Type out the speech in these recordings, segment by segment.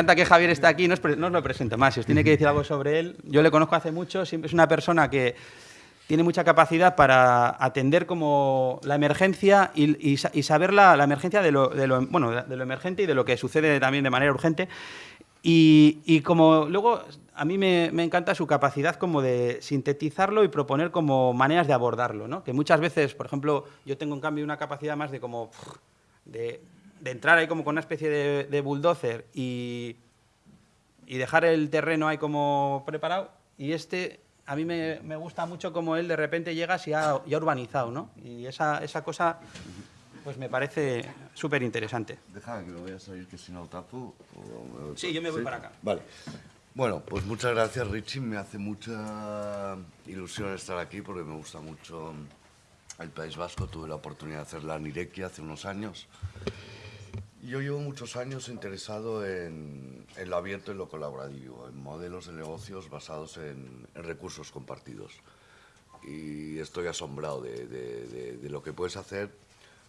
encanta que Javier esté aquí, no os, no os lo presento más, si os tiene que decir algo sobre él, yo le conozco hace mucho, siempre es una persona que tiene mucha capacidad para atender como la emergencia y, saber la, emergencia de lo, bueno, de lo emergente y de lo que sucede también de manera urgente. Y, como luego a mí me, encanta su capacidad como de sintetizarlo y proponer como maneras de abordarlo, ¿no? Que muchas veces, por ejemplo, yo tengo en cambio una capacidad más de como de, entrar ahí como con una especie de, bulldozer y, y dejar el terreno ahí como preparado y este a mí me, gusta mucho como él de repente llega y ha, urbanizado, ¿no? Y esa, esa cosa, pues me parece súper interesante. Déjame que lo voy a salir, que si no tapo... Sí, yo me voy para acá. Vale. Bueno, pues muchas gracias, Richie. Me hace mucha ilusión estar aquí porque me gusta mucho el País Vasco. Tuve la oportunidad de hacer la Nirequia hace unos años. Yo llevo muchos años interesado en, lo abierto y lo colaborativo, en modelos de negocios basados en, recursos compartidos. Y estoy asombrado de, lo que puedes hacer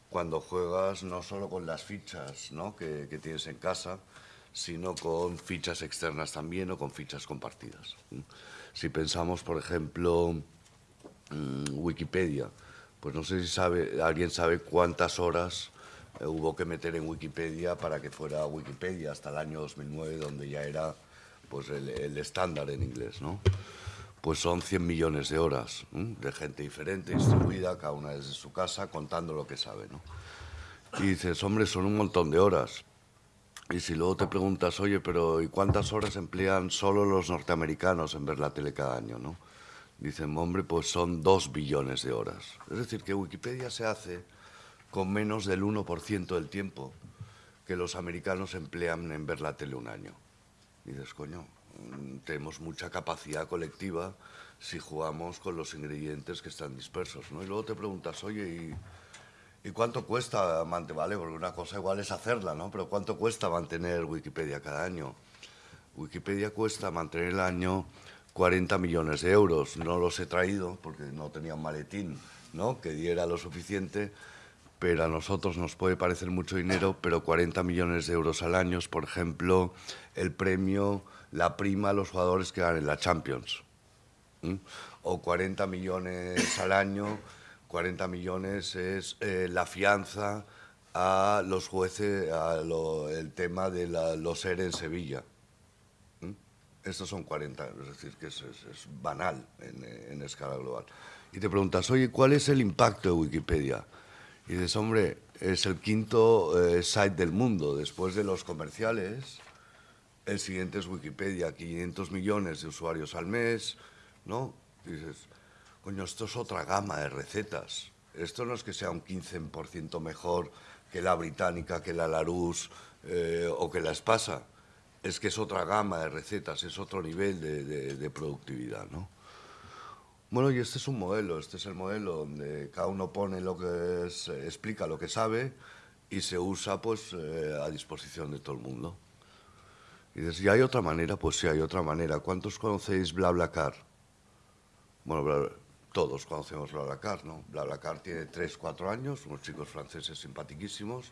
cuando juegas no solo con las fichas que, tienes en casa, sino con fichas externas también o con fichas compartidas. Si pensamos, por ejemplo, mm, Wikipedia, pues no sé si sabe, alguien sabe cuántas horas eh, hubo que meter en Wikipedia para que fuera Wikipedia hasta el año 2009, donde ya era pues, el, estándar en inglés. ¿no? Pues son 100 millones de horas de gente diferente, distribuida, cada una desde su casa, contando lo que sabe. ¿no? Y dices, hombre, son un montón de horas. Y si luego te preguntas, oye, pero ¿y cuántas horas emplean solo los norteamericanos en ver la tele cada año? ¿no? Dicen, hombre, pues son dos billones de horas. Es decir, que Wikipedia se hace con menos del 1% del tiempo que los americanos emplean en ver la tele un año. Y dices, coño, mm, tenemos mucha capacidad colectiva si jugamos con los ingredientes que están dispersos. ¿no? Y luego te preguntas, oye, ¿y, ¿y cuánto cuesta mantener? Vale, porque una cosa igual es hacerla, ¿no? Pero ¿cuánto cuesta mantener Wikipedia cada año? Wikipedia cuesta mantener el año 40 millones de euros. No los he traído porque no tenía un maletín ¿no? que diera lo suficiente, pero a nosotros nos puede parecer mucho dinero, pero 40 millones de euros al año por ejemplo, el premio, la prima a los jugadores que ganan la Champions. O 40 millones al año, 40 millones es eh, la fianza a los jueces, a el tema de los ERE en Sevilla. Estos son 40, es decir, que es, banal en, en escala global. Y te preguntas, oye, ¿cuál es el impacto de Wikipedia? Y dices, hombre, es el quinto eh, site del mundo, después de los comerciales. El siguiente es Wikipedia, 500 millones de usuarios al mes, ¿no? Dices, coño, esto es otra gama de recetas. Esto no es que sea un 15% mejor que la británica, que la Larousse eh, o que la Espasa. Es que es otra gama de recetas, es otro nivel de, de productividad, ¿no? Bueno, y este es un modelo, este es el modelo donde cada uno pone lo que es, eh, explica lo que sabe y se usa pues eh, a disposición de todo el mundo. Y dices, ¿y hay otra manera? Pues sí, hay otra manera. ¿Cuántos conocéis BlaBlaCar? Bueno, todos conocemos BlaBlaCar, ¿no? BlaBlaCar tiene 3, 4 años, unos chicos franceses simpaticísimos,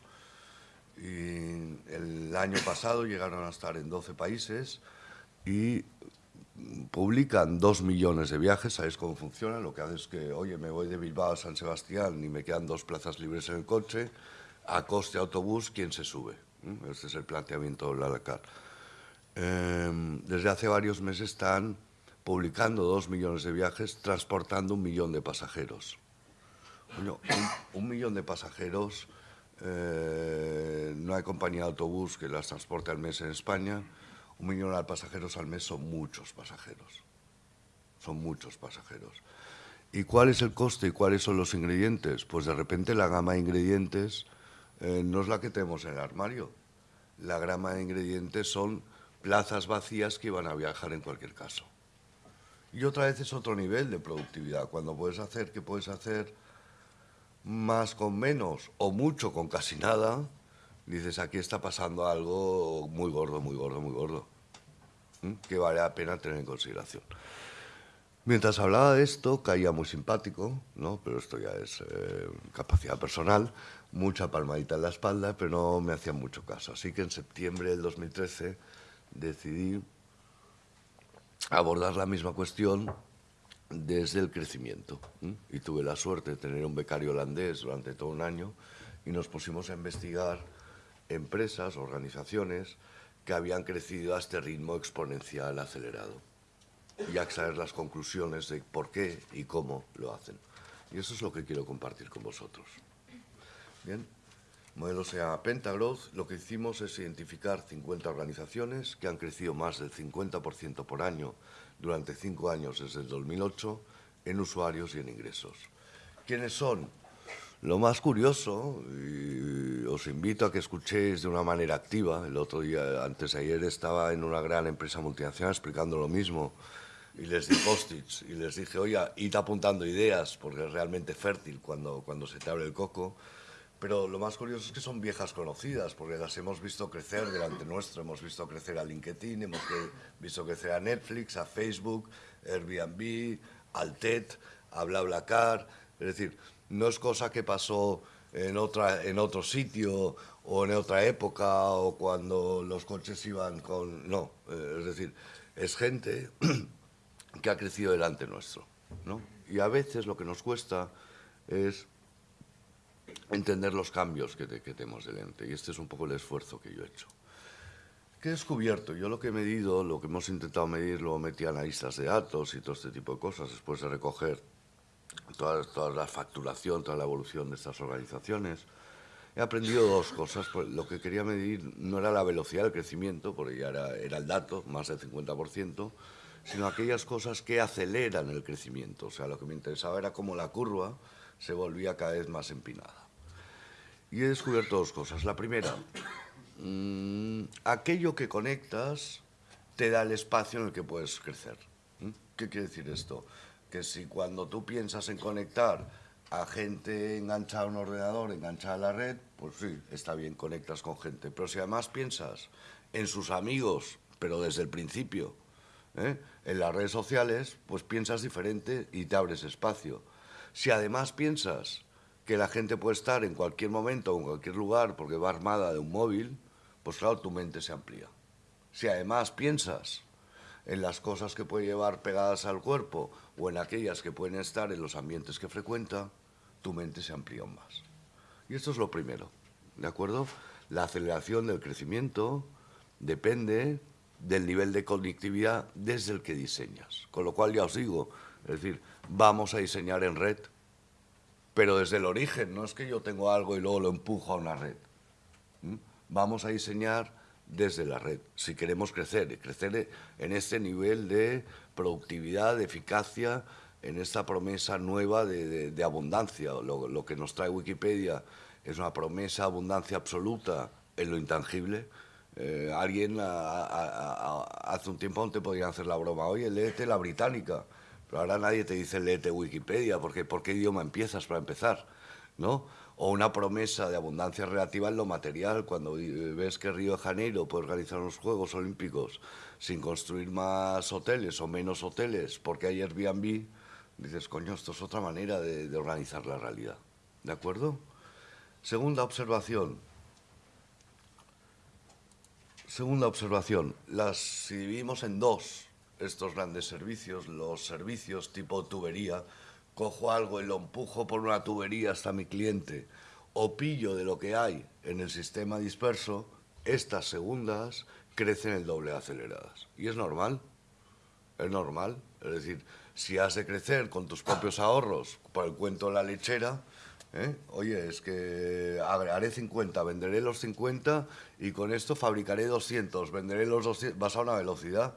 y el año pasado llegaron a estar en 12 países y publican dos millones de viajes, ¿sabéis cómo funciona? Lo que hace es que, oye, me voy de Bilbao a San Sebastián y me quedan dos plazas libres en el coche, a coste autobús, ¿quién se sube? Este es el planteamiento de la Eh, desde hace varios meses están publicando dos millones de viajes, transportando un millón de pasajeros. un, millón de pasajeros, eh, no hay compañía de autobús que las transporte al mes en España, un millón de pasajeros al mes son muchos pasajeros. Son muchos pasajeros. ¿Y cuál es el coste y cuáles son los ingredientes? Pues de repente la gama de ingredientes eh, no es la que tenemos en el armario. La gama de ingredientes son plazas vacías que iban a viajar en cualquier caso. Y otra vez es otro nivel de productividad. Cuando puedes hacer que puedes hacer más con menos o mucho con casi nada, dices, aquí está pasando algo muy gordo, muy gordo, muy gordo, que vale la pena tener en consideración. Mientras hablaba de esto, caía muy simpático, ¿no? pero esto ya es eh, capacidad personal, mucha palmadita en la espalda, pero no me hacía mucho caso. Así que en septiembre del 2013 decidí abordar la misma cuestión desde el crecimiento. Y tuve la suerte de tener un becario holandés durante todo un año y nos pusimos a investigar empresas, organizaciones que habían crecido a este ritmo exponencial acelerado y a extraer las conclusiones de por qué y cómo lo hacen. Y eso es lo que quiero compartir con vosotros. Bien, el modelo se llama Pentagrowth. Lo que hicimos es identificar 50 organizaciones que han crecido más del 50% por año durante cinco años desde el 2008 en usuarios y en ingresos. ¿Quiénes son? Lo más curioso, y os invito a que escuchéis de una manera activa, el otro día, antes de ayer, estaba en una gran empresa multinacional explicando lo mismo, y les di post-its, y les dije, oye, id apuntando ideas, porque es realmente fértil cuando, cuando se te abre el coco, pero lo más curioso es que son viejas conocidas, porque las hemos visto crecer delante nuestro, hemos visto crecer a LinkedIn, hemos visto crecer a Netflix, a Facebook, Airbnb, al TED, a BlaBlaCar, es decir, no es cosa que pasó en, otra, en otro sitio o en otra época o cuando los coches iban con... No, eh, es decir, es gente que ha crecido delante nuestro. ¿no? Y a veces lo que nos cuesta es entender los cambios que, tenemos delante. Y este es un poco el esfuerzo que yo he hecho. ¿Qué he descubierto? Yo lo que he medido, lo que hemos intentado medir, lo metí analistas de datos y todo este tipo de cosas, después de recoger toda, toda la facturación, toda la evolución de estas organizaciones. He aprendido dos cosas. Pues, lo que quería medir no era la velocidad del crecimiento, porque ya era, era el dato, más del 50%, sino aquellas cosas que aceleran el crecimiento. O sea, lo que me interesaba era cómo la curva se volvía cada vez más empinada. Y he descubierto dos cosas. La primera, mmm, aquello que conectas te da el espacio en el que puedes crecer. ¿Mm? ¿Qué quiere decir esto? Que si cuando tú piensas en conectar a gente enganchada a un ordenador, enganchada a la red, pues sí, está bien, conectas con gente. Pero si además piensas en sus amigos, pero desde el principio, ¿eh? en las redes sociales, pues piensas diferente y te abres espacio. Si además piensas que la gente puede estar en cualquier momento o en cualquier lugar porque va armada de un móvil, pues claro, tu mente se amplía. Si además piensas en las cosas que puede llevar pegadas al cuerpo o en aquellas que pueden estar en los ambientes que frecuenta, tu mente se amplía más. Y esto es lo primero, ¿de acuerdo? La aceleración del crecimiento depende del nivel de conectividad desde el que diseñas. Con lo cual ya os digo, es decir, vamos a diseñar en red, pero desde el origen, no es que yo tengo algo y luego lo empujo a una red. Vamos a diseñar desde la red, si queremos crecer, crecer en este nivel de productividad, de eficacia, en esta promesa nueva de, abundancia. Lo, que nos trae Wikipedia es una promesa de abundancia absoluta en lo intangible. Eh, alguien hace un tiempo antes podía hacer la broma, oye, léete la británica, pero ahora nadie te dice léete Wikipedia, porque ¿por qué idioma empiezas para empezar? ¿No? O una promesa de abundancia relativa en lo material, cuando ves que Río de Janeiro puede organizar los Juegos Olímpicos sin construir más hoteles o menos hoteles, porque hay Airbnb, dices, coño, esto es otra manera de, organizar la realidad. ¿De acuerdo? Segunda observación. Segunda observación. Las, si dividimos en dos estos grandes servicios, los servicios tipo tubería, cojo algo y lo empujo por una tubería hasta mi cliente o pillo de lo que hay en el sistema disperso, estas segundas crecen el doble aceleradas. Y es normal, es normal. Es decir, si has de crecer con tus propios ahorros, por el cuento de la lechera, ¿eh? oye, es que haré 50, venderé los 50 y con esto fabricaré 200, venderé los 200, vas a una velocidad.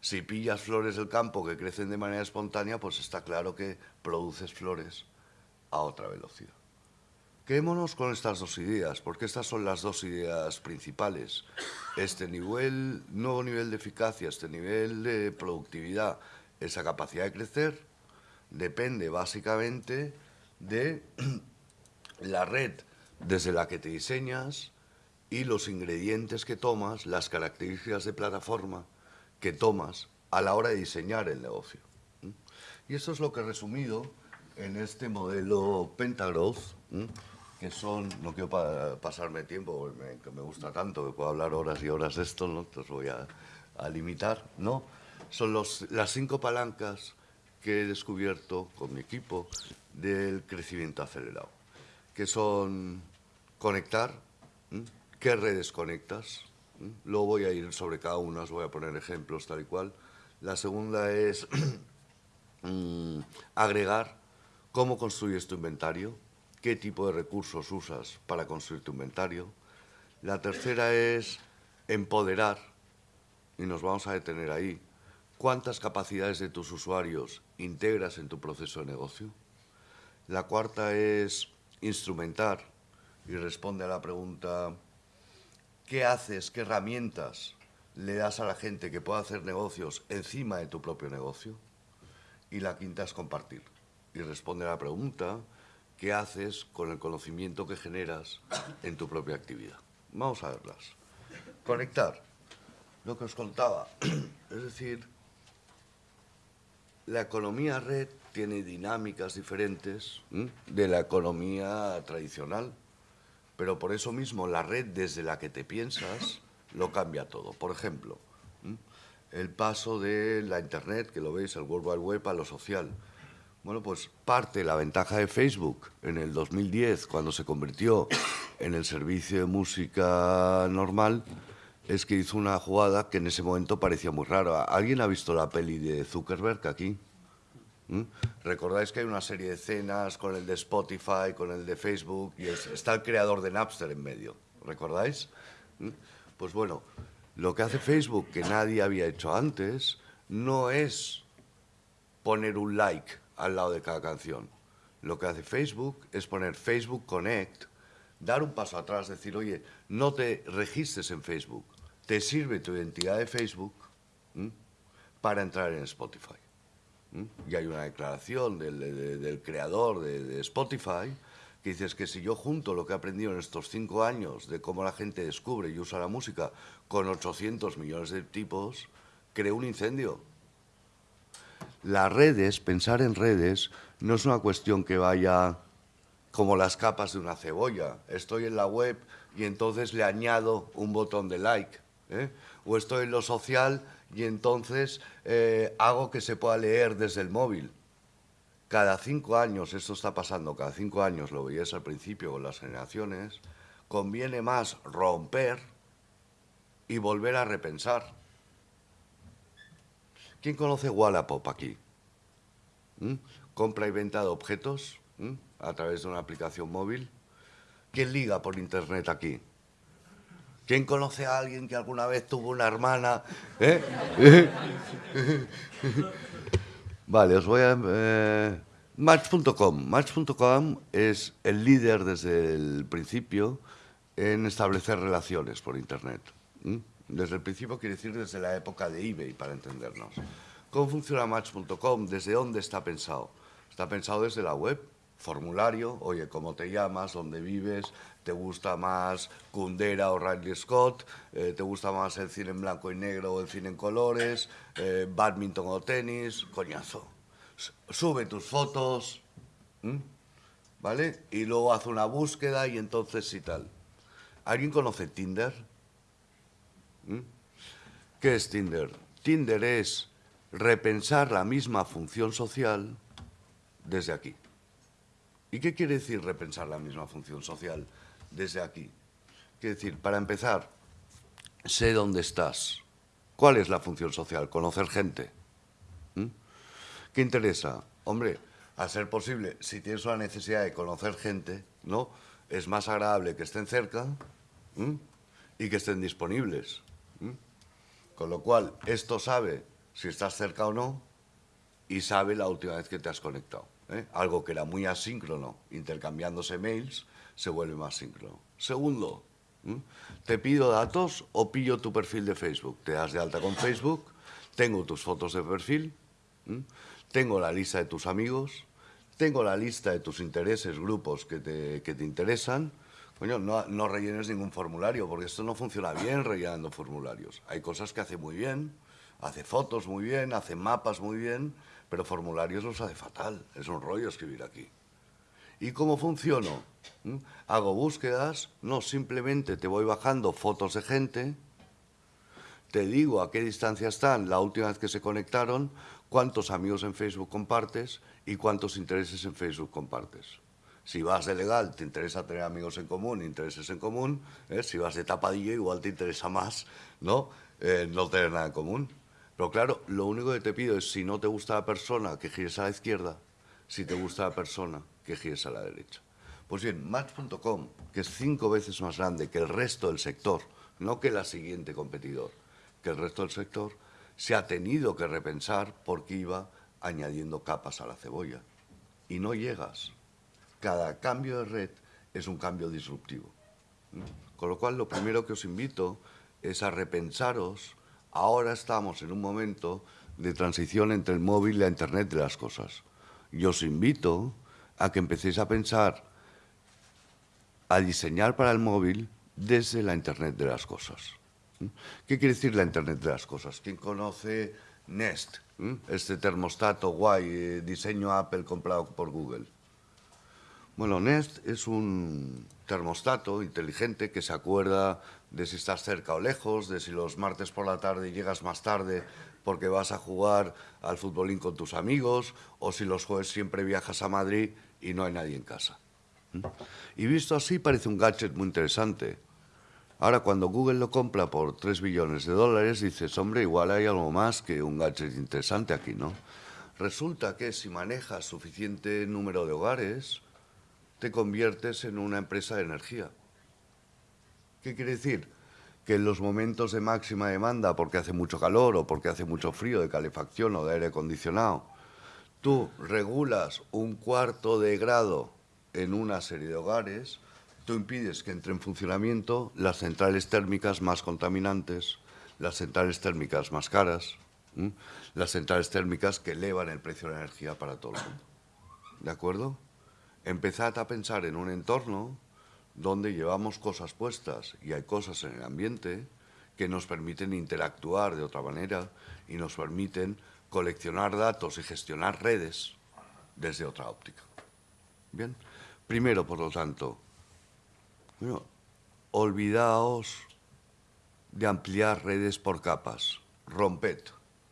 Si pillas flores del campo que crecen de manera espontánea, pues está claro que produces flores a otra velocidad. Quedémonos con estas dos ideas, porque estas son las dos ideas principales. Este nivel, nuevo nivel de eficacia, este nivel de productividad, esa capacidad de crecer, depende básicamente de la red desde la que te diseñas y los ingredientes que tomas, las características de plataforma que tomas a la hora de diseñar el negocio. Y eso es lo que he resumido en este modelo Pentagrowth, que son, no quiero pasarme tiempo, me, me gusta tanto, que puedo hablar horas y horas de esto, ¿no? entonces voy a, a limitar, ¿no? Son los, las cinco palancas que he descubierto con mi equipo del crecimiento acelerado, que son conectar, qué redes conectas, luego voy a ir sobre cada una, os voy a poner ejemplos tal y cual. La segunda es mm, agregar cómo construyes tu inventario, qué tipo de recursos usas para construir tu inventario. La tercera es empoderar, y nos vamos a detener ahí, cuántas capacidades de tus usuarios integras en tu proceso de negocio. La cuarta es instrumentar y responde a la pregunta, ¿qué haces, qué herramientas le das a la gente que pueda hacer negocios encima de tu propio negocio? Y la quinta es compartir y responde a la pregunta, qué haces con el conocimiento que generas en tu propia actividad. Vamos a verlas. Conectar. Lo que os contaba. Es decir, la economía red tiene dinámicas diferentes de la economía tradicional, pero por eso mismo la red desde la que te piensas lo cambia todo. Por ejemplo, el paso de la Internet, que lo veis, el World Wide Web, a lo social. Bueno, pues parte la ventaja de Facebook en el 2010, cuando se convirtió en el servicio de música normal, es que hizo una jugada que en ese momento parecía muy rara. ¿Alguien ha visto la peli de Zuckerberg aquí? Recordáis que hay una serie de escenas con el de Spotify, con el de Facebook, y está el creador de Napster en medio. ¿Recordáis? Pues bueno, lo que hace Facebook, que nadie había hecho antes, no es poner un like al lado de cada canción. Lo que hace Facebook es poner Facebook Connect, dar un paso atrás, decir, oye, no te registres en Facebook, te sirve tu identidad de Facebook para entrar en Spotify. Y hay una declaración del, creador de, Spotify que dice que si yo junto lo que he aprendido en estos cinco años de cómo la gente descubre y usa la música con 800 millones de tipos, creo un incendio. Las redes, pensar en redes, no es una cuestión que vaya como las capas de una cebolla. Estoy en la web y entonces le añado un botón de like. ¿eh? O estoy en lo social y entonces eh, hago que se pueda leer desde el móvil. Cada cinco años, esto está pasando, cada cinco años, lo veías al principio con las generaciones, conviene más romper y volver a repensar. ¿Quién conoce Wallapop aquí? ¿Mm? Compra y venta de objetos ¿Mm? a través de una aplicación móvil. ¿Quién liga por internet aquí? ¿Quién conoce a alguien que alguna vez tuvo una hermana? ¿Eh? vale, os voy a... Eh, Match.com. Match.com es el líder desde el principio en establecer relaciones por Internet. Desde el principio quiere decir desde la época de eBay, para entendernos. ¿Cómo funciona Match.com? ¿Desde dónde está pensado? Está pensado desde la web, formulario, oye, ¿cómo te llamas? ¿Dónde vives? ¿Te gusta más Kundera o Riley Scott? Eh, ¿Te gusta más el cine en blanco y negro o el cine en colores? Eh, ¿Badminton o tenis? Coñazo. Sube tus fotos, ¿vale? Y luego hace una búsqueda y entonces y tal. ¿Alguien conoce Tinder? ¿Qué es Tinder? Tinder es repensar la misma función social desde aquí. ¿Y qué quiere decir repensar la misma función social desde aquí? Quiere decir, para empezar, sé dónde estás. ¿Cuál es la función social? Conocer gente. ¿Mm? ¿Qué interesa? Hombre, a ser posible, si tienes una necesidad de conocer gente, ¿no? Es más agradable que estén cerca y que estén disponibles. Con lo cual, esto sabe si estás cerca o no y sabe la última vez que te has conectado. ¿Eh? algo que era muy asíncrono, intercambiándose mails, se vuelve más síncrono. Segundo, te pido datos o pillo tu perfil de Facebook. Te das de alta con Facebook, tengo tus fotos de perfil, tengo la lista de tus amigos, tengo la lista de tus intereses, grupos que te, que te interesan. Coño, no, no rellenes ningún formulario, porque esto no funciona bien rellenando formularios. Hay cosas que hace muy bien, hace fotos muy bien, hace mapas muy bien, pero formularios los hace fatal. Es un rollo escribir aquí. ¿Y cómo funciono? ¿Mm? Hago búsquedas, no simplemente te voy bajando fotos de gente, te digo a qué distancia están la última vez que se conectaron, cuántos amigos en Facebook compartes y cuántos intereses en Facebook compartes. Si vas de legal, te interesa tener amigos en común, intereses en común. ¿eh? Si vas de tapadillo, igual te interesa más ¿no? Eh, no tener nada en común. Pero claro, lo único que te pido es, si no te gusta la persona, que gires a la izquierda. Si te gusta la persona, que gires a la derecha. Pues bien, Match.com, que es cinco veces más grande que el resto del sector, no que la siguiente competidor, que el resto del sector, se ha tenido que repensar porque iba añadiendo capas a la cebolla. Y no llegas. Cada cambio de red es un cambio disruptivo. Con lo cual, lo primero que os invito es a repensaros. Ahora estamos en un momento de transición entre el móvil y la Internet de las cosas. Y os invito a que empecéis a pensar, a diseñar para el móvil desde la Internet de las cosas. ¿Qué quiere decir la Internet de las cosas? ¿Quién conoce Nest? Este termostato guay, eh, diseño Apple comprado por Google. Bueno, Nest es un termostato inteligente que se acuerda de si estás cerca o lejos, de si los martes por la tarde llegas más tarde porque vas a jugar al futbolín con tus amigos, o si los jueves siempre viajas a Madrid y no hay nadie en casa. Y visto así parece un gadget muy interesante, Ahora, cuando Google lo compra por 3 billones de dólares, dices, hombre, igual hay algo más que un gadget interesante aquí, ¿no? Resulta que si manejas suficiente número de hogares, te conviertes en una empresa de energía. ¿Qué quiere decir? Que en los momentos de máxima demanda, porque hace mucho calor o porque hace mucho frío de calefacción o de aire acondicionado, tú regulas un cuarto de grado en una serie de hogares, Tú impides que entre en funcionamiento las centrales térmicas más contaminantes, las centrales térmicas más caras, las centrales térmicas que elevan el precio de la energía para todo el mundo. ¿De acuerdo? Empezad a pensar en un entorno donde llevamos cosas puestas y hay cosas en el ambiente que nos permiten interactuar de otra manera y nos permiten coleccionar datos y gestionar redes desde otra óptica. Bien, primero, por lo tanto, olvidaos de ampliar redes por capas, romped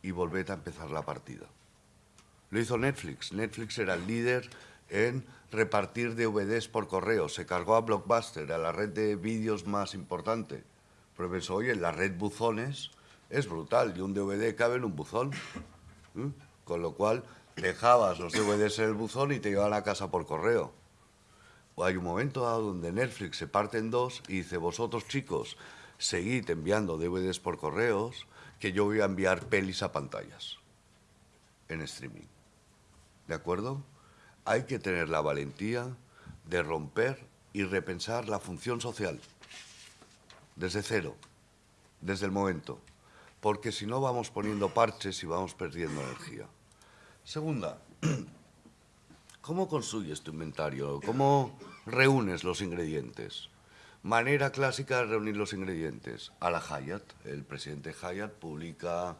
y volved a empezar la partida. Lo hizo Netflix. Netflix era el líder en repartir DVDs por correo. Se cargó a Blockbuster, a la red de vídeos más importante. Pero pensó, oye, la red buzones es brutal y un DVD cabe en un buzón. ¿Mm? Con lo cual dejabas los DVDs en el buzón y te iban a casa por correo hay un momento dado donde Netflix se parte en dos y dice, vosotros chicos, seguid enviando DVDs por correos, que yo voy a enviar pelis a pantallas en streaming. ¿De acuerdo? Hay que tener la valentía de romper y repensar la función social desde cero, desde el momento, porque si no vamos poniendo parches y vamos perdiendo energía. Segunda, ¿Cómo construyes tu inventario? ¿Cómo reúnes los ingredientes? Manera clásica de reunir los ingredientes. A la Hyatt, el presidente Hyatt publica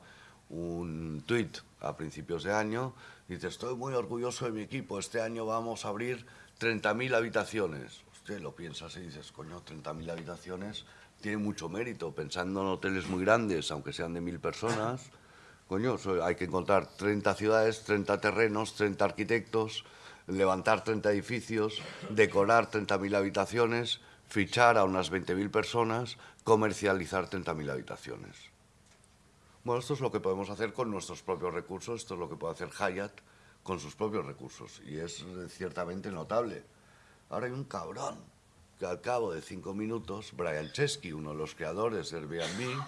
un tuit a principios de año, dice, estoy muy orgulloso de mi equipo, este año vamos a abrir 30.000 habitaciones. Usted lo piensa así y dices, coño, 30.000 habitaciones tiene mucho mérito, pensando en hoteles muy grandes, aunque sean de mil personas. Coño, hay que encontrar 30 ciudades, 30 terrenos, 30 arquitectos, levantar 30 edificios, decorar 30.000 habitaciones, fichar a unas 20.000 personas, comercializar 30.000 habitaciones. Bueno, esto es lo que podemos hacer con nuestros propios recursos, esto es lo que puede hacer Hyatt con sus propios recursos, y es ciertamente notable. Ahora hay un cabrón que al cabo de cinco minutos, Brian Chesky, uno de los creadores de Airbnb,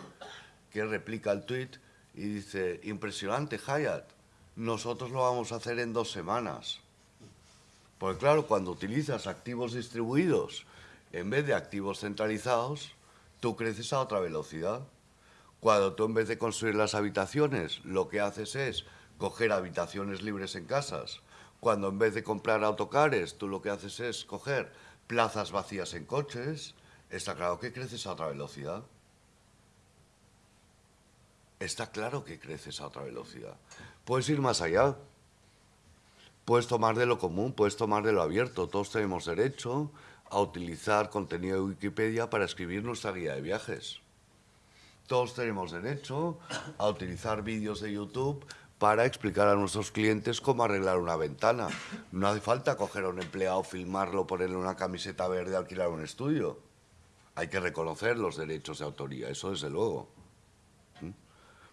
que replica el tweet y dice, impresionante Hyatt, nosotros lo vamos a hacer en dos semanas. Porque claro, cuando utilizas activos distribuidos en vez de activos centralizados, tú creces a otra velocidad. Cuando tú en vez de construir las habitaciones, lo que haces es coger habitaciones libres en casas. Cuando en vez de comprar autocares, tú lo que haces es coger plazas vacías en coches, está claro que creces a otra velocidad. Está claro que creces a otra velocidad. Puedes ir más allá puedes tomar de lo común, puedes tomar de lo abierto. Todos tenemos derecho a utilizar contenido de Wikipedia para escribir nuestra guía de viajes. Todos tenemos derecho a utilizar vídeos de YouTube para explicar a nuestros clientes cómo arreglar una ventana. No hace falta coger a un empleado, filmarlo, ponerle una camiseta verde, alquilar un estudio. Hay que reconocer los derechos de autoría, eso desde luego. ¿Mm?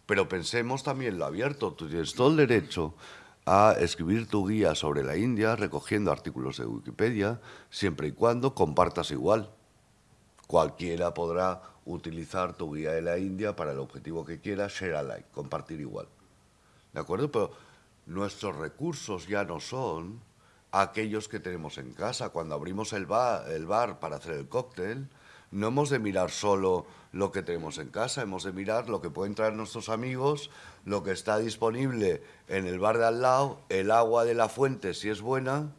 Pero pensemos también lo abierto. Tú tienes todo el derecho a escribir tu guía sobre la India recogiendo artículos de Wikipedia, siempre y cuando compartas igual. Cualquiera podrá utilizar tu guía de la India para el objetivo que quiera, share alike, compartir igual. ¿De acuerdo? Pero nuestros recursos ya no son aquellos que tenemos en casa. Cuando abrimos el bar, el bar para hacer el cóctel, no hemos de mirar solo lo que tenemos en casa, hemos de mirar lo que pueden traer nuestros amigos, lo que está disponible en el bar de al lado, el agua de la fuente si es buena,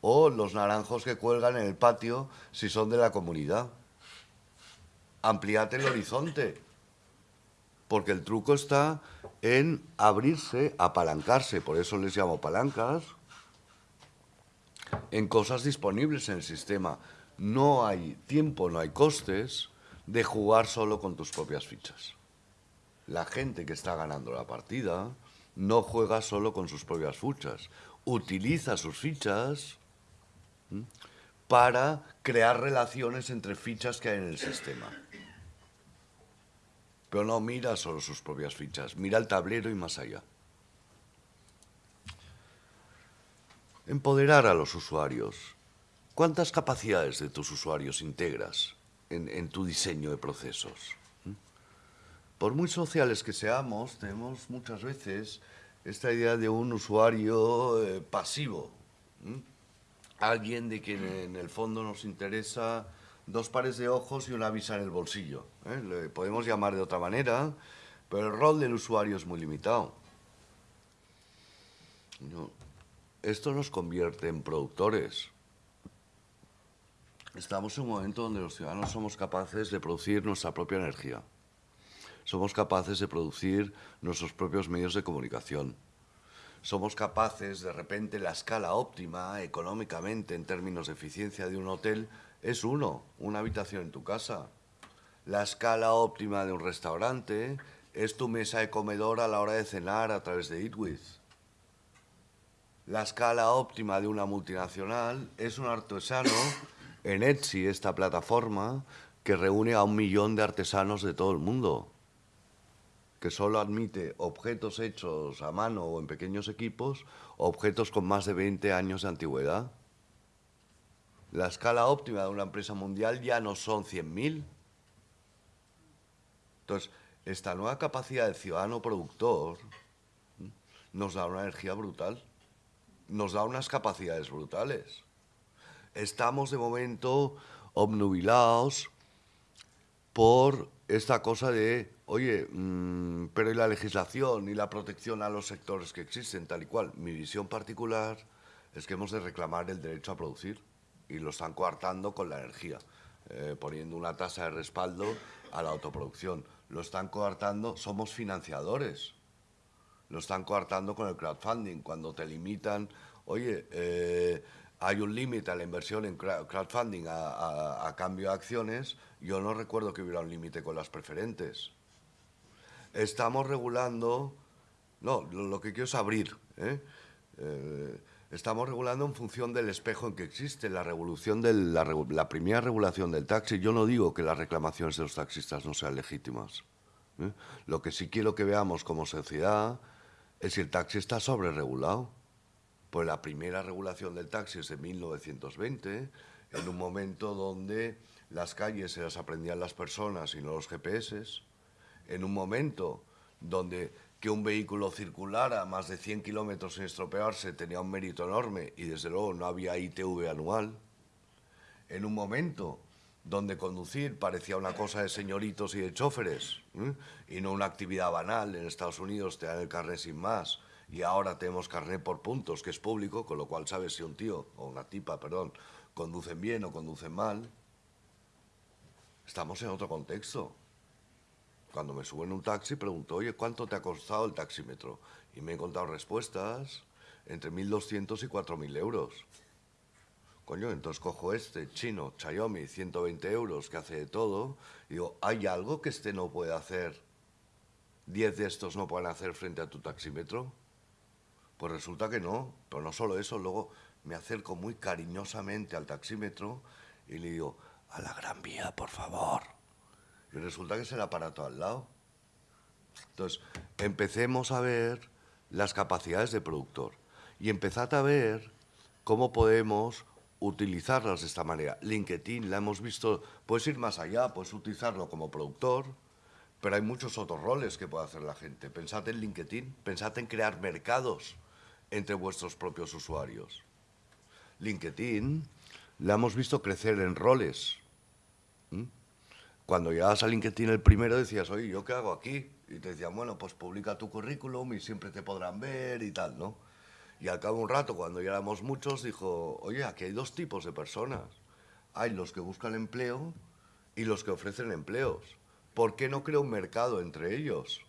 o los naranjos que cuelgan en el patio si son de la comunidad. Ampliate el horizonte, porque el truco está en abrirse, apalancarse, por eso les llamo palancas, en cosas disponibles en el sistema. No hay tiempo, no hay costes de jugar solo con tus propias fichas. La gente que está ganando la partida no juega solo con sus propias fichas, utiliza sus fichas para crear relaciones entre fichas que hay en el sistema pero no mira solo sus propias fichas, mira el tablero y más allá. Empoderar a los usuarios. ¿Cuántas capacidades de tus usuarios integras en, tu diseño de procesos? ¿Mm? Por muy sociales que seamos, tenemos muchas veces esta idea de un usuario eh, pasivo. ¿Mm? Alguien de quien en el fondo nos interesa dos pares de ojos y una visa en el bolsillo. ¿eh? Le podemos llamar de otra manera, pero el rol del usuario es muy limitado. Esto nos convierte en productores. Estamos en un momento donde los ciudadanos somos capaces de producir nuestra propia energía. Somos capaces de producir nuestros propios medios de comunicación. Somos capaces, de repente, la escala óptima económicamente en términos de eficiencia de un hotel es uno, una habitación en tu casa. La escala óptima de un restaurante es tu mesa de comedor a la hora de cenar a través de EatWith. La escala óptima de una multinacional es un artesano en Etsy, esta plataforma que reúne a un millón de artesanos de todo el mundo, que solo admite objetos hechos a mano o en pequeños equipos, objetos con más de 20 años de antigüedad. La escala óptima de una empresa mundial ya no son 100.000. Entonces, esta nueva capacidad del ciudadano productor nos da una energía brutal, nos da unas capacidades brutales. Estamos de momento obnubilados por esta cosa de, oye, mm, pero ¿y la legislación y la protección a los sectores que existen, tal y cual? Mi visión particular es que hemos de reclamar el derecho a producir y lo están coartando con la energía, eh, poniendo una tasa de respaldo a la autoproducción. Lo están coartando, somos financiadores. Lo están coartando con el crowdfunding, cuando te limitan, oye, eh, hay un límite a la inversión en crowdfunding a, cambio de acciones, yo no recuerdo que hubiera un límite con las preferentes. Estamos regulando, no, lo, que quiero es abrir. ¿eh? Estamos regulando en función del espejo en que existe la revolución de la, primera regulación del taxi. Yo no digo que las reclamaciones de los taxistas no sean legítimas. ¿eh? Lo que sí quiero que veamos como sociedad es si el taxi está sobreregulado. Pues la primera regulación del taxi es de 1920, en un momento donde las calles se las aprendían las personas y no los GPS, en un momento donde que un vehículo circulara más de 100 kilómetros sin estropearse tenía un mérito enorme y desde luego no había ITV anual. En un momento donde conducir parecía una cosa de señoritos y de choferes y no una actividad banal. En Estados Unidos te dan el carnet sin más y ahora tenemos carnet por puntos, que es público, con lo cual sabes si un tío o una tipa, perdón, conducen bien o conducen mal. Estamos en otro contexto cuando me subo en un taxi, pregunto, oye, ¿cuánto te ha costado el taxímetro? Y me he encontrado respuestas entre 1.200 y 4.000 euros. Coño, entonces cojo este chino, Xiaomi, 120 euros, que hace de todo. Y digo, ¿hay algo que este no puede hacer? ¿10 de estos no pueden hacer frente a tu taxímetro? Pues resulta que no. Pero no solo eso, luego me acerco muy cariñosamente al taxímetro y le digo, a la Gran Vía, por favor. Y resulta que es el aparato al lado. Entonces, empecemos a ver las capacidades de productor y empezad a ver cómo podemos utilizarlas de esta manera. LinkedIn la hemos visto, puedes ir más allá, puedes utilizarlo como productor, pero hay muchos otros roles que puede hacer la gente. Pensad en LinkedIn, pensad en crear mercados entre vuestros propios usuarios. LinkedIn la hemos visto crecer en roles. Cuando llegabas a LinkedIn el primero decías, oye, ¿yo qué hago aquí? Y te decían, bueno, pues publica tu currículum y siempre te podrán ver y tal, ¿no? Y al cabo de un rato, cuando ya éramos muchos, dijo, oye, aquí hay dos tipos de personas. Hay los que buscan empleo y los que ofrecen empleos. ¿Por qué no creo un mercado entre ellos?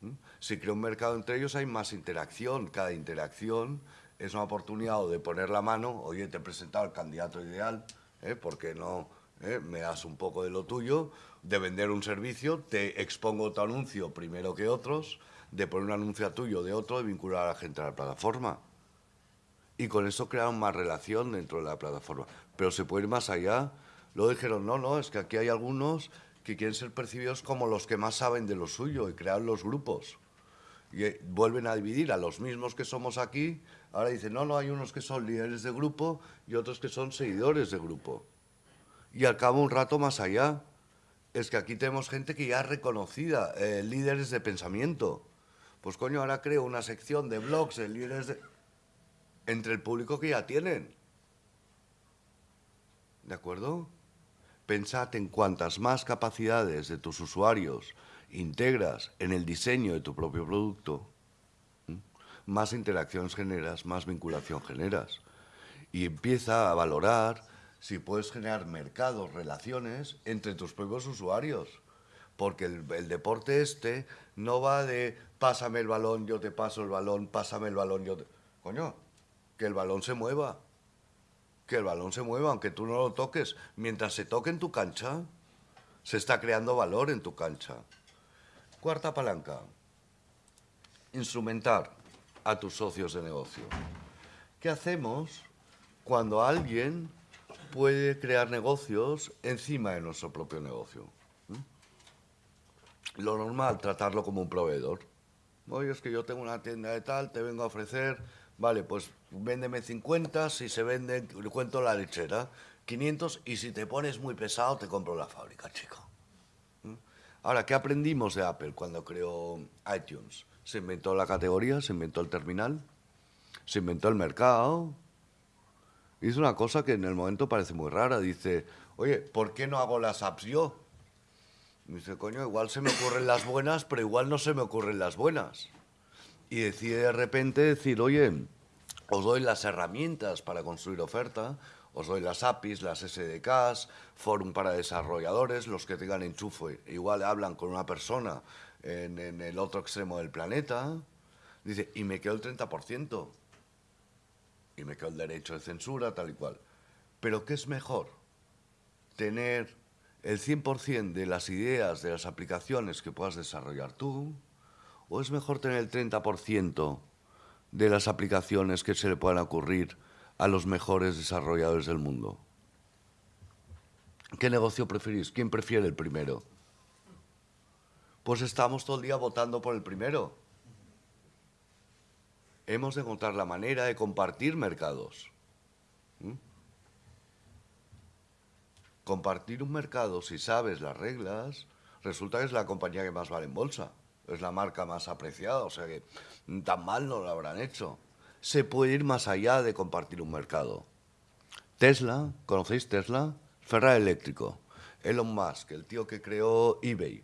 ¿Mm? Si creo un mercado entre ellos hay más interacción. Cada interacción es una oportunidad de poner la mano, oye, te he presentado al candidato ideal, ¿eh? ¿por qué no ¿eh? me das un poco de lo tuyo? De vender un servicio, te expongo tu anuncio primero que otros, de poner un anuncio tuyo de otro, de vincular a la gente a la plataforma. Y con eso crearon más relación dentro de la plataforma. Pero se puede ir más allá. Luego dijeron, no, no, es que aquí hay algunos que quieren ser percibidos como los que más saben de lo suyo y crean los grupos. Y eh, vuelven a dividir a los mismos que somos aquí. Ahora dicen, no, no, hay unos que son líderes de grupo y otros que son seguidores de grupo. Y al cabo un rato más allá, es que aquí tenemos gente que ya es reconocida, eh, líderes de pensamiento pues coño, ahora creo una sección de blogs, de líderes de... entre el público que ya tienen. ¿De acuerdo? Pensad en cuantas más capacidades de tus usuarios integras en el diseño de tu propio producto, más interacciones generas, más vinculación generas. Y empieza a valorar si puedes generar mercados, relaciones entre tus propios usuarios. Porque el, deporte este no va de pásame el balón, yo te paso el balón, pásame el balón, yo te... Coño, que el balón se mueva. Que el balón se mueva, aunque tú no lo toques. Mientras se toque en tu cancha, se está creando valor en tu cancha. Cuarta palanca. Instrumentar a tus socios de negocio. ¿Qué hacemos cuando alguien puede crear negocios encima de nuestro propio negocio? Lo normal, tratarlo como un proveedor. Oye, es que yo tengo una tienda de tal, te vengo a ofrecer, vale, pues véndeme 50, si se vende, cuento la lechera, 500 y si te pones muy pesado te compro la fábrica, chico. Ahora, ¿qué aprendimos de Apple cuando creó iTunes? Se inventó la categoría, se inventó el terminal, se inventó el mercado. Hizo una cosa que en el momento parece muy rara. Dice, oye, ¿por qué no hago las apps yo? Me dice, coño, igual se me ocurren las buenas, pero igual no se me ocurren las buenas. Y decide de repente decir, oye, os doy las herramientas para construir oferta, os doy las APIs, las SDKs, forum para desarrolladores, los que tengan enchufe, igual hablan con una persona en, en el otro extremo del planeta. Dice, y me quedo el 30%. Y me quedo el derecho de censura, tal y cual. Pero ¿qué es mejor? Tener el 100% de las ideas, de las aplicaciones que puedas desarrollar tú, o es mejor tener el 30% de las aplicaciones que se le puedan ocurrir a los mejores desarrolladores del mundo? ¿Qué negocio preferís? ¿Quién prefiere el primero? Pues estamos todo el día votando por el primero. Hemos de encontrar la manera de compartir mercados. ¿Mm? compartir un mercado, si sabes las reglas, resulta que es la compañía que más vale en bolsa. Es la marca más apreciada, o sea que tan mal no lo habrán hecho. Se puede ir más allá de compartir un mercado. Tesla, ¿conocéis Tesla? Ferrari Eléctrico. Elon Musk, el tío que creó eBay.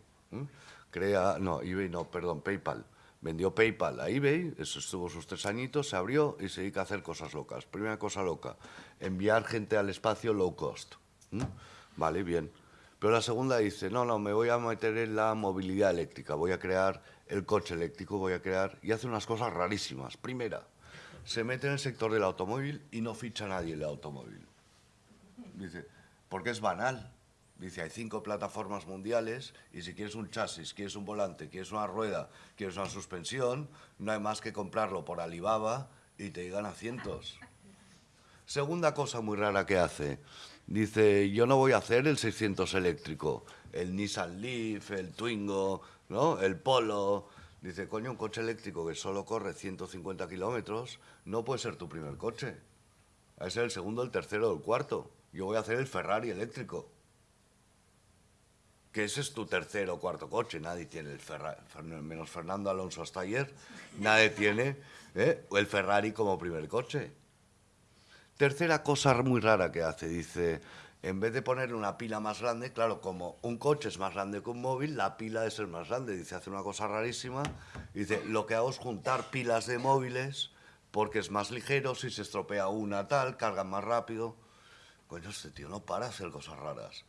Crea, no, eBay no, perdón, PayPal. Vendió PayPal a eBay, eso estuvo sus tres añitos, se abrió y se dedica a hacer cosas locas. Primera cosa loca, enviar gente al espacio low cost. Vale, bien. Pero la segunda dice, no, no, me voy a meter en la movilidad eléctrica, voy a crear el coche eléctrico, voy a crear, y hace unas cosas rarísimas. Primera, se mete en el sector del automóvil y no ficha a nadie el automóvil. Dice, porque es banal. Dice, hay cinco plataformas mundiales y si quieres un chasis, quieres un volante, quieres una rueda, quieres una suspensión, no hay más que comprarlo por Alibaba y te llegan a cientos. Segunda cosa muy rara que hace, dice, yo no voy a hacer el 600 eléctrico, el Nissan Leaf, el Twingo, ¿no? el Polo. Dice, coño, un coche eléctrico que solo corre 150 kilómetros no puede ser tu primer coche. Ser el segundo, el tercero o el cuarto. Yo voy a hacer el Ferrari eléctrico que ese es tu tercer o cuarto coche, nadie tiene el Ferrari, menos Fernando Alonso hasta ayer, nadie tiene ¿eh? el Ferrari como primer coche. Tercera cosa muy rara que hace, dice, en vez de poner una pila más grande, claro, como un coche es más grande que un móvil, la pila es el más grande, dice, hace una cosa rarísima, dice, lo que hago es juntar pilas de móviles porque es más ligero, si se estropea una tal, cargan más rápido. Coño, este tío no para hacer cosas raras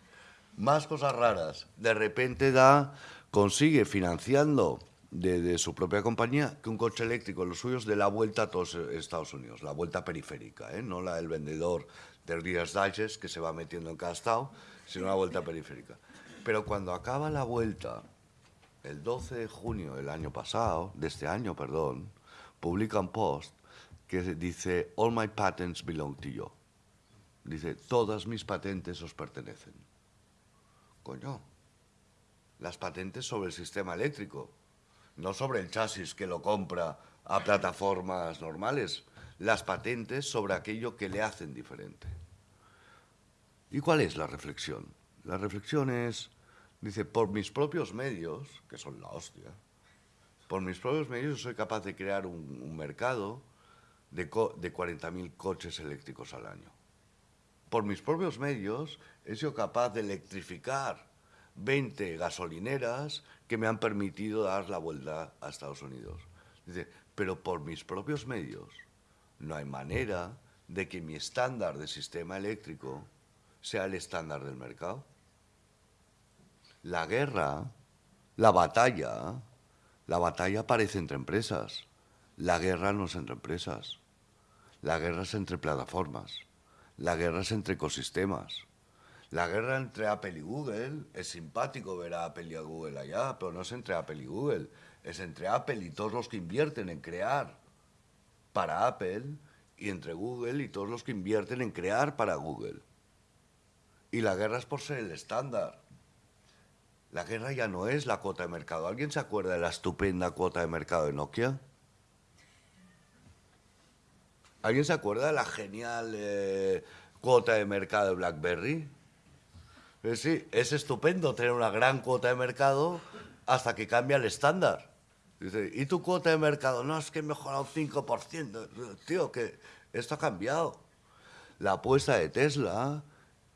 más cosas raras. De repente da, consigue financiando de, su propia compañía que un coche eléctrico, los suyos, de la vuelta a todos Estados Unidos, la vuelta periférica, ¿eh? no la del vendedor de Reader's Digest que se va metiendo en cada estado, sino la vuelta periférica. Pero cuando acaba la vuelta, el 12 de junio del año pasado, de este año, perdón, publica un post que dice, All my patents belong to you. Dice, todas mis patentes os pertenecen. Coño, las patentes sobre el sistema eléctrico, no sobre el chasis que lo compra a plataformas normales, las patentes sobre aquello que le hacen diferente. ¿Y cuál es la reflexión? La reflexión es, dice, por mis propios medios, que son la hostia, por mis propios medios soy capaz de crear un, mercado de, de 40.000 coches eléctricos al año. Por mis propios medios he sido capaz de electrificar 20 gasolineras que me han permitido dar la vuelta a Estados Unidos. Dice, pero por mis propios medios no hay manera de que mi estándar de sistema eléctrico sea el estándar del mercado. La guerra, la batalla, la batalla aparece entre empresas. La guerra no es entre empresas. La guerra es entre plataformas. La guerra es entre ecosistemas. La guerra entre Apple y Google, es simpático ver a Apple y a Google allá, pero no es entre Apple y Google, es entre Apple y todos los que invierten en crear para Apple y entre Google y todos los que invierten en crear para Google. Y la guerra es por ser el estándar. La guerra ya no es la cuota de mercado. ¿Alguien se acuerda de la estupenda cuota de mercado de Nokia? ¿Alguien se acuerda de la genial eh, cuota de mercado de BlackBerry? Eh, sí, es estupendo tener una gran cuota de mercado hasta que cambia el estándar. Dice, ¿y tu cuota de mercado? No, es que he mejorado un 5%. Tío, que esto ha cambiado. La apuesta de Tesla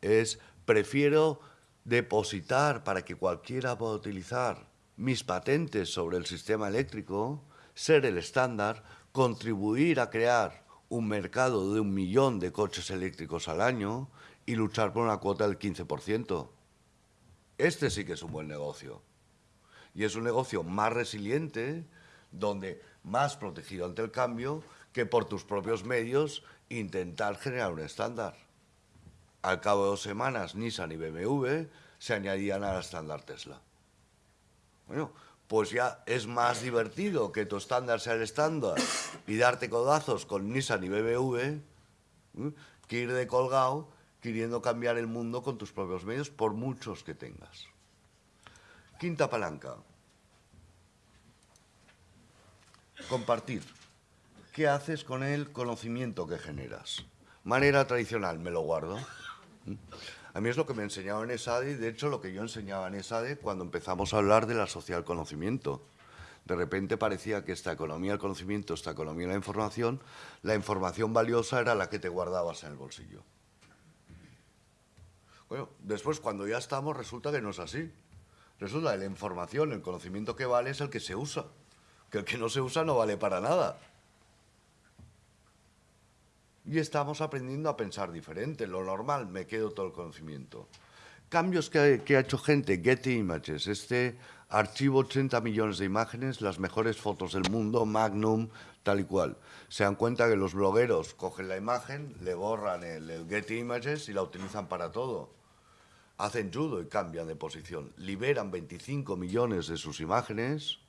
es, prefiero depositar para que cualquiera pueda utilizar mis patentes sobre el sistema eléctrico, ser el estándar, contribuir a crear un mercado de un millón de coches eléctricos al año y luchar por una cuota del 15%. Este sí que es un buen negocio. Y es un negocio más resiliente, donde más protegido ante el cambio, que por tus propios medios intentar generar un estándar. Al cabo de dos semanas, Nissan y BMW se añadían al estándar Tesla. Bueno, pues ya es más divertido que tu estándar sea el estándar y darte codazos con Nissan y ¿eh? que ir de colgado queriendo cambiar el mundo con tus propios medios, por muchos que tengas. Quinta palanca. Compartir. ¿Qué haces con el conocimiento que generas? Manera tradicional, me lo guardo. A mí es lo que me enseñaba en ESADE, de hecho lo que yo enseñaba en ESADE cuando empezamos a hablar de la social conocimiento. De repente parecía que esta economía del conocimiento, esta economía de la información, la información valiosa era la que te guardabas en el bolsillo. Bueno, después cuando ya estamos resulta que no es así. Resulta que la información, el conocimiento que vale es el que se usa. Que el que no se usa no vale para nada. Y estamos aprendiendo a pensar diferente. Lo normal, me quedo todo el conocimiento. Cambios que, ha hecho gente, Getty Images, este archivo 80 millones de imágenes, las mejores fotos del mundo, Magnum, tal y cual. Se dan cuenta que los blogueros cogen la imagen, le borran el, Getty Images y la utilizan para todo. Hacen judo y cambian de posición. Liberan 25 millones de sus imágenes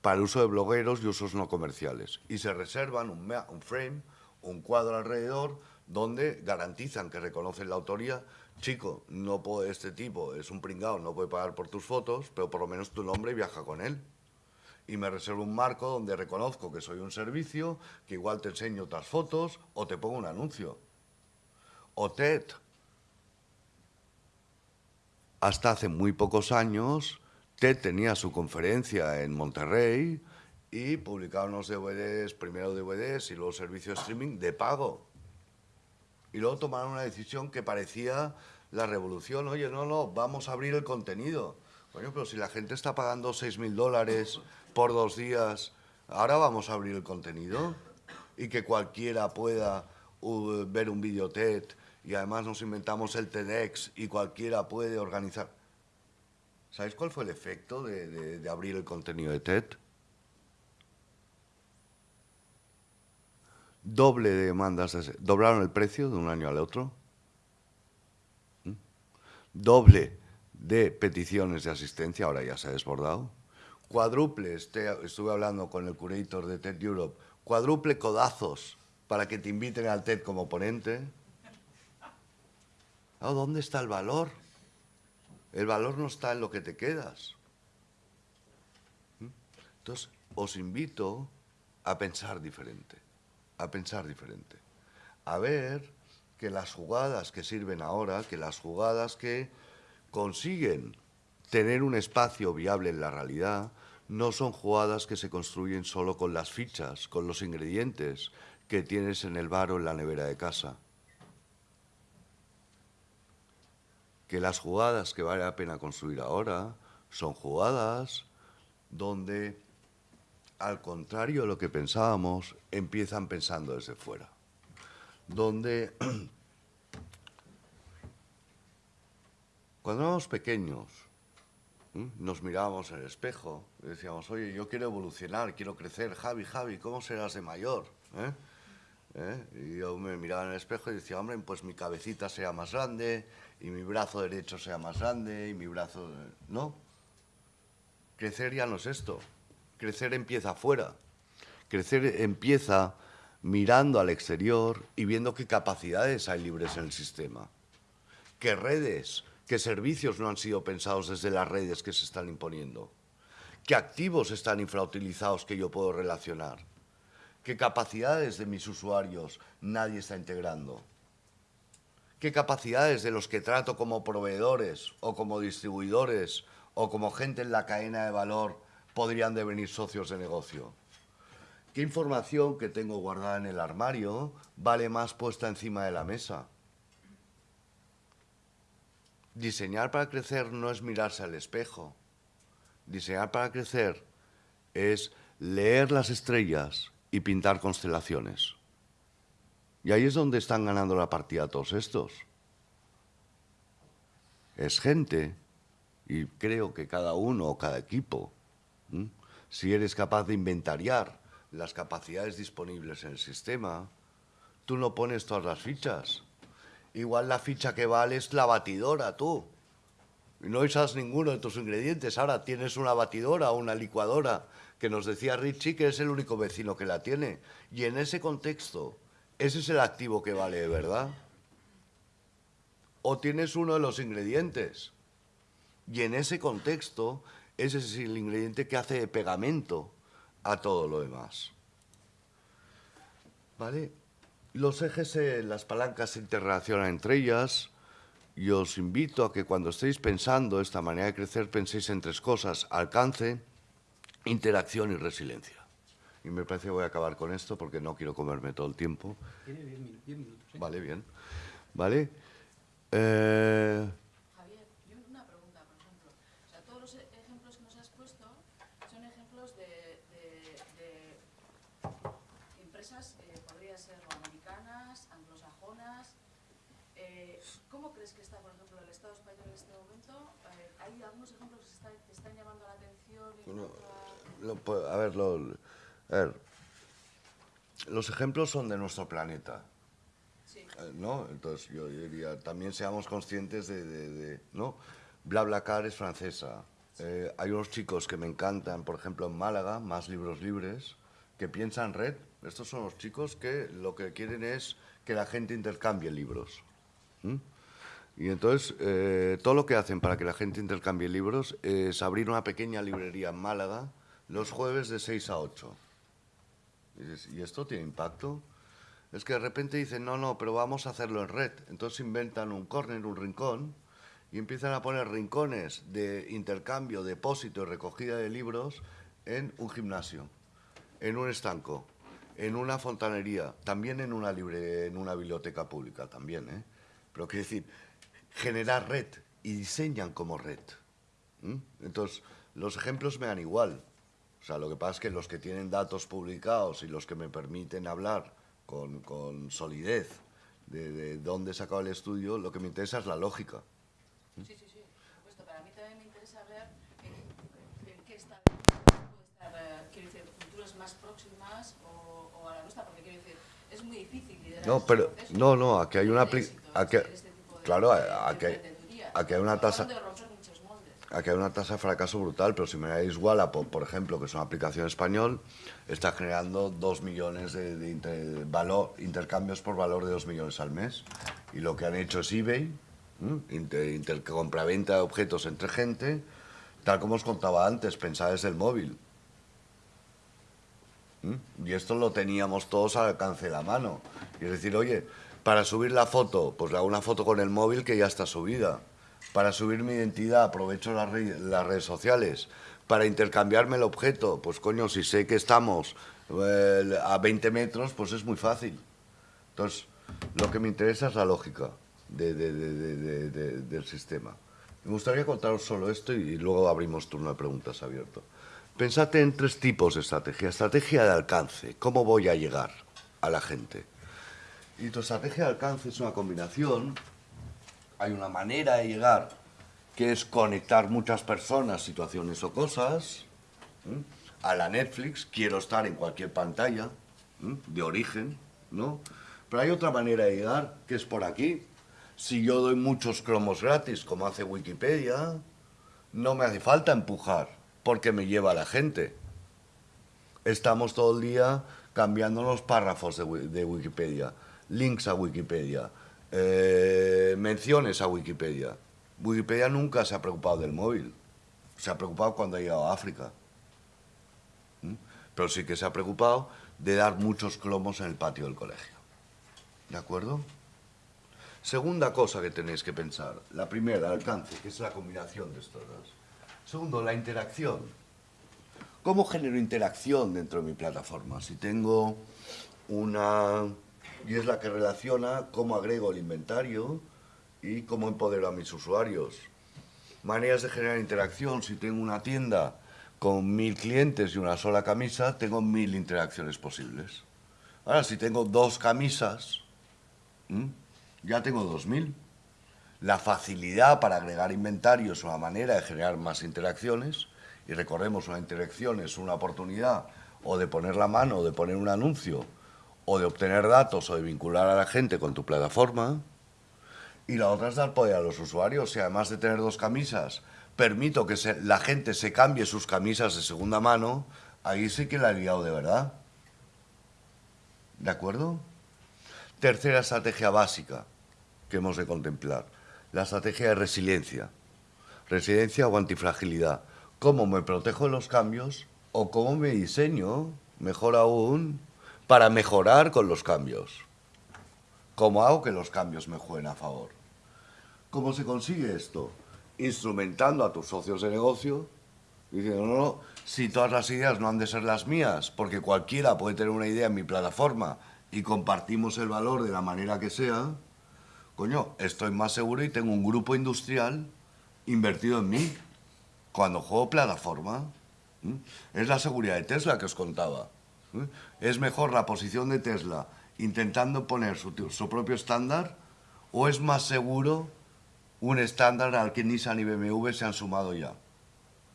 para el uso de blogueros y usos no comerciales. Y se reservan un frame, un cuadro alrededor, donde garantizan que reconocen la autoría. Chico, no puede, este tipo es un pringao, no puede pagar por tus fotos, pero por lo menos tu nombre viaja con él. Y me reservo un marco donde reconozco que soy un servicio, que igual te enseño otras fotos o te pongo un anuncio. O TED, hasta hace muy pocos años, TED tenía su conferencia en Monterrey y publicaba unos DVDs, primero DVDs y luego servicio de streaming de pago. Y luego tomaron una decisión que parecía la revolución. Oye, no, no, vamos a abrir el contenido. Coño, pero si la gente está pagando 6.000 dólares por dos días, ahora vamos a abrir el contenido y que cualquiera pueda uh, ver un vídeo TED y además nos inventamos el TEDx y cualquiera puede organizar. ¿Sabéis cuál fue el efecto de, de- de abrir el contenido de TED? Doble de demandas, de- doblaron el precio de un año al otro. Doble de peticiones de asistencia, ahora ya se ha desbordado. Cuádruple, este- estuve hablando con el curator de TED Europe, cuádruple codazos para que te inviten al TED como ponente. Ah, ¿Dónde está el valor? El valor no está en lo que te quedas. Entonces, os invito a pensar diferente, a pensar diferente, a ver que las jugadas que sirven ahora, que las jugadas que consiguen tener un espacio viable en la realidad, no son jugadas que se construyen solo con las fichas, con los ingredientes que tienes en el bar o en la nevera de casa. que las jugadas que vale la pena construir ahora son jugadas donde, al contrario de lo que pensábamos, empiezan pensando desde fuera. Donde, cuando éramos pequeños, nos mirábamos en el espejo y decíamos, oye, yo quiero evolucionar, quiero crecer, Javi, Javi, ¿cómo serás de mayor? ¿Eh? ¿Eh? Y yo me miraba en el espejo y decía, hombre, pues mi cabecita sea más grande y mi brazo derecho sea más grande y mi brazo... No. Crecer ya no es esto. Crecer empieza afuera. Crecer empieza mirando al exterior y viendo qué capacidades hay libres en el sistema. Qué redes, qué servicios no han sido pensados desde las redes que se están imponiendo. Qué activos están infrautilizados que yo puedo relacionar qué capacidades de mis usuarios nadie está integrando, qué capacidades de los que trato como proveedores o como distribuidores o como gente en la cadena de valor podrían devenir socios de negocio. ¿Qué información que tengo guardada en el armario vale más puesta encima de la mesa? Diseñar para crecer no es mirarse al espejo. Diseñar para crecer es leer las estrellas y pintar constelaciones. Y ahí es donde están ganando la partida todos estos. Es gente, y creo que cada uno o cada equipo, si eres capaz de inventariar las capacidades disponibles en el sistema, tú no pones todas las fichas. Igual la ficha que vale es la batidora, tú. Y no usas ninguno de tus ingredientes. Ahora tienes una batidora o una licuadora, que nos decía Richie que es el único vecino que la tiene. Y en ese contexto, ese es el activo que vale de verdad. O tienes uno de los ingredientes. Y en ese contexto, ese es el ingrediente que hace de pegamento a todo lo demás. ¿Vale? Los ejes, eh, las palancas se interrelacionan entre ellas. Y os invito a que cuando estéis pensando esta manera de crecer, penséis en tres cosas. Alcance, interacción y resiliencia. Y me parece que voy a acabar con esto porque no quiero comerme todo el tiempo. Tiene 10 minutos. ¿eh? Vale, bien. ¿Vale? Eh, Javier, yo una pregunta, por ejemplo. O sea, todos los e- ejemplos que nos has puesto son ejemplos de, de- de empresas, eh, podría ser o americanas, anglosajonas. Eh, ¿Cómo crees que está, por ejemplo, el Estado español en este momento hay algunos ejemplos que, está, que están llamando la atención. en Bueno, cuanto a- lo- a ver, lo- a ver, los ejemplos son de nuestro planeta. Sí. Eh, ¿no? Entonces yo diría, también seamos conscientes de, de, de- ¿no? BlaBlaCar es francesa. Eh, hay unos chicos que me encantan, por ejemplo, en Málaga, Más Libros Libres, que piensan red. Estos son los chicos que lo que quieren es que la gente intercambie libros. Y entonces, eh, todo lo que hacen para que la gente intercambie libros es abrir una pequeña librería en Málaga los jueves de 6 a 8. Y dices, ¿y esto tiene impacto? Es que de repente dicen, no, no, pero vamos a hacerlo en red. Entonces inventan un corner, un rincón, y empiezan a poner rincones de intercambio, depósito y recogida de libros en un gimnasio, en un estanco, en una fontanería, también en una, libre, en una biblioteca pública, también, ¿eh? Pero quiero decir, generar red y diseñan como red. Entonces, los ejemplos me dan igual. O sea, lo que pasa es que los que tienen datos publicados y los que me permiten hablar con, con solidez de, de dónde he sacado el estudio, lo que me interesa es la lógica. Sí, sí, sí, por supuesto. Pero a mí también me interesa ver en, en qué está, puede estar, eh, quiero decir, culturas más próximas o, o a la nuestra, porque quiero decir, es muy difícil liderar No, estos pero no, no, aquí hay una éxito, este tipo de- claro, de- aquí hay- aquí hay una tasa- hablando de romper muchos moldes. Aquí hay una tasa de fracaso brutal, pero si me dais Wallapop, por ejemplo, que es una aplicación español, está generando 2 millones de, valor, intercambios por valor de 2 millones al mes. Y lo que han hecho es eBay, inter, inter- compraventa de objetos entre gente, tal como os contaba antes, pensar desde el móvil. Y esto lo teníamos todos al alcance de la mano. Y es decir, oye, para subir la foto, pues le hago una foto con el móvil que ya está subida. Para subir mi identidad, aprovecho las, re- las redes sociales. Para intercambiarme el objeto, pues coño, si sé que estamos eh, a 20 metros, pues es muy fácil. Entonces, lo que me interesa es la lógica de- de- de- de- de- de- del sistema. Me gustaría contaros solo esto y luego abrimos turno de preguntas abierto. Pensad en tres tipos de estrategia. Estrategia de alcance. ¿Cómo voy a llegar a la gente? Y tu estrategia de alcance es una combinación. Hay una manera de llegar que es conectar muchas personas, situaciones o cosas. A la Netflix, quiero estar en cualquier pantalla de origen, ¿no? Pero hay otra manera de llegar que es por aquí. Si yo doy muchos cromos gratis, como hace Wikipedia, no me hace falta empujar, porque me lleva a la gente. Estamos todo el día cambiando los párrafos de Wikipedia, links a Wikipedia, eh, menciones a Wikipedia. Wikipedia nunca se ha preocupado del móvil, se ha preocupado cuando ha llegado a África. ¿Mm? Pero sí que se ha preocupado de dar muchos cromos en el patio del colegio. ¿De acuerdo? Segunda cosa que tenéis que pensar. La primera, alcance, que es la combinación de estos dos. Segundo, la interacción. ¿Cómo genero interacción dentro de mi plataforma? Si tengo una... y es la que relaciona cómo agrego el inventario y cómo empodero a mis usuarios. Maneras de generar interacción. Si tengo una tienda con mil clientes y una sola camisa, tengo mil interacciones posibles. Ahora, si tengo dos camisas, ya tengo dos mil. La facilidad para agregar inventario es una manera de generar más interacciones y recordemos, una interacción es una oportunidad o de poner la mano, o de poner un anuncio, o de obtener datos o de vincular a la gente con tu plataforma. Y la otra es dar poder a los usuarios. Si además de tener dos camisas, permito que la gente se cambie sus camisas de segunda mano, ahí sí que la he liado de verdad. ¿De acuerdo? Tercera estrategia básica que hemos de contemplar, la estrategia de resiliencia. Resiliencia o antifragilidad. ¿Cómo me protejo de los cambios o cómo me diseño, mejor aún, para mejorar con los cambios? ¿Cómo hago que los cambios me jueguen a favor? ¿Cómo se consigue esto? Instrumentando a tus socios de negocio, diciendo, no, no, si todas las ideas no han de ser las mías, porque cualquiera puede tener una idea en mi plataforma y compartimos el valor de la manera que sea, coño, estoy más seguro y tengo un grupo industrial invertido en mí cuando juego plataforma. ¿m? Es la seguridad de Tesla que os contaba. ¿M? ¿Es mejor la posición de Tesla intentando poner su propio estándar o es más seguro un estándar al que Nissan y BMW se han sumado ya?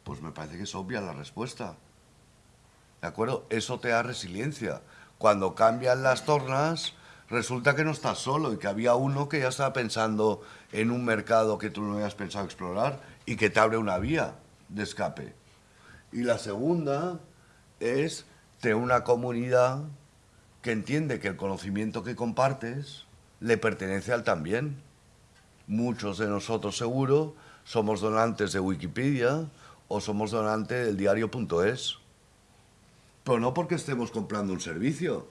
Pues me parece que es obvia la respuesta. ¿De acuerdo? Eso te da resiliencia. Cuando cambian las tornas, resulta que no estás solo y que había uno que ya estaba pensando en un mercado que tú no habías pensado explorar y que te abre una vía de escape. Y la segunda es tener una comunidad que entiende que el conocimiento que compartes le pertenece al también. Muchos de nosotros seguro somos donantes de Wikipedia o somos donantes del diario.es. Pero no porque estemos comprando un servicio.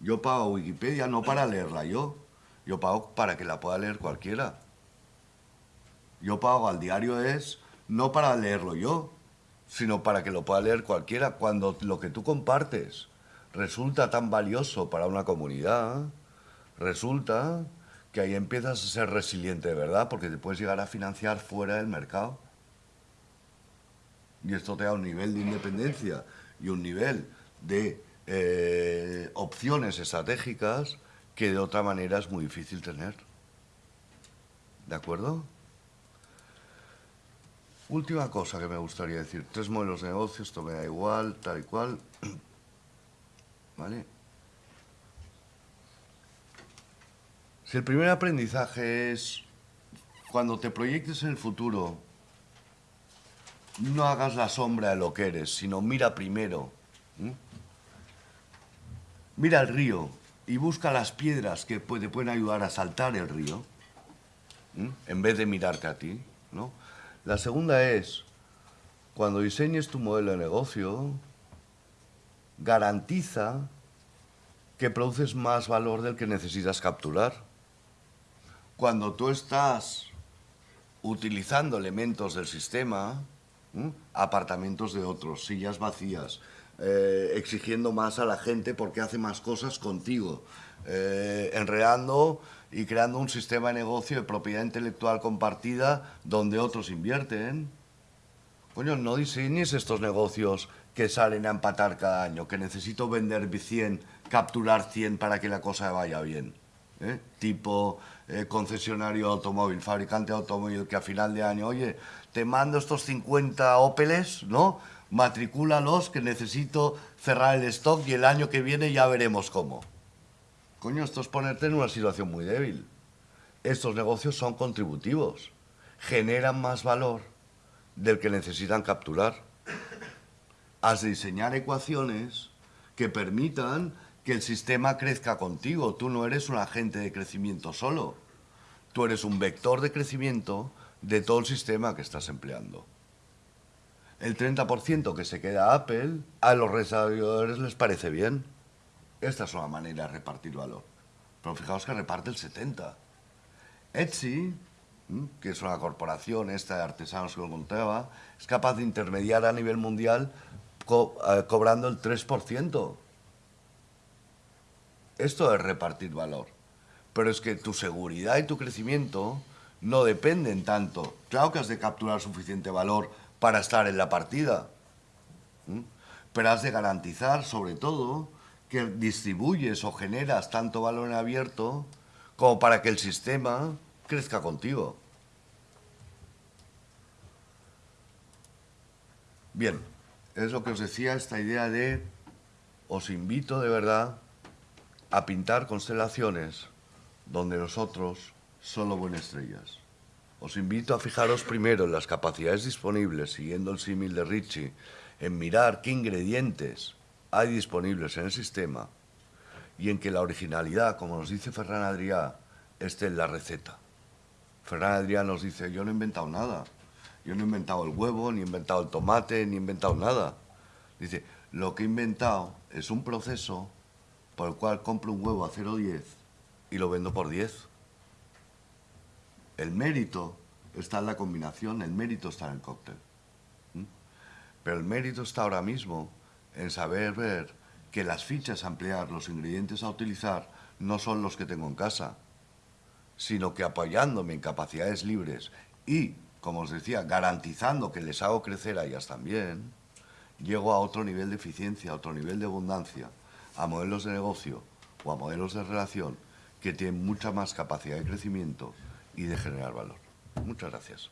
Yo pago Wikipedia no para leerla yo, yo pago para que la pueda leer cualquiera. Yo pago al diario es no para leerlo yo, sino para que lo pueda leer cualquiera. Cuando lo que tú compartes resulta tan valioso para una comunidad, resulta que ahí empiezas a ser resiliente de verdad, porque te puedes llegar a financiar fuera del mercado. Y esto te da un nivel de independencia y un nivel de eh, opciones estratégicas que de otra manera es muy difícil tener. ¿De acuerdo? Última cosa que me gustaría decir. Tres modelos de negocio, esto me da igual, tal y cual. ¿Vale? Si el primer aprendizaje es cuando te proyectes en el futuro, no hagas la sombra de lo que eres, sino mira primero. Mira el río y busca las piedras que te pueden ayudar a saltar el río, en vez de mirarte a ti. ¿no? La segunda es, cuando diseñes tu modelo de negocio, garantiza que produces más valor del que necesitas capturar. Cuando tú estás utilizando elementos del sistema, apartamentos de otros, sillas vacías, eh, exigiendo más a la gente porque hace más cosas contigo, eh, enredando y creando un sistema de negocio de propiedad intelectual compartida donde otros invierten. Coño, no diseñes estos negocios que salen a empatar cada año, que necesito vender 100, capturar 100 para que la cosa vaya bien. ¿eh? Tipo concesionario automóvil, fabricante de automóvil, que a final de año, oye, te mando estos 50 Opeles, ¿no? matricúlalos que necesito cerrar el stock y el año que viene ya veremos cómo. Coño, esto es ponerte en una situación muy débil. Estos negocios son contributivos, generan más valor del que necesitan capturar. Has de diseñar ecuaciones que permitan que el sistema crezca contigo. Tú no eres un agente de crecimiento solo. Tú eres un vector de crecimiento de todo el sistema que estás empleando el 30% que se queda Apple, a los desarrolladores les parece bien. Esta es una manera de repartir valor. Pero fijaos que reparte el 70%. Etsy, que es una corporación esta de artesanos que lo contaba, es capaz de intermediar a nivel mundial eh, cobrando el 3%. Esto es repartir valor. Pero es que tu seguridad y tu crecimiento no dependen tanto. Claro que has de capturar suficiente valor para estar en la partida. Pero has de garantizar, sobre todo, que distribuyes o generas tanto valor en abierto como para que el sistema crezca contigo. Bien, es lo que os decía, esta idea de os invito de verdad a pintar constelaciones donde nosotros solo buenas estrellas. Os invito a fijaros primero en las capacidades disponibles, siguiendo el símil de Richie, en mirar qué ingredientes hay disponibles en el sistema y en que la originalidad, como nos dice Ferran Adrià, esté en la receta. Ferran Adrià nos dice, yo no he inventado nada. Yo no he inventado el huevo, ni he inventado el tomate, ni he inventado nada. Dice, lo que he inventado es un proceso por el cual compro un huevo a 0,10 y lo vendo por 10. El mérito está en la combinación, el mérito está en el cóctel. Pero el mérito está ahora mismo en saber ver que las fichas a emplear, los ingredientes a utilizar, no son los que tengo en casa, sino que apoyándome en capacidades libres y, como os decía, garantizando que les hago crecer a ellas también, llego a otro nivel de eficiencia, a otro nivel de abundancia, a modelos de negocio o a modelos de relación que tienen mucha más capacidad de crecimiento y de generar valor. Muchas gracias.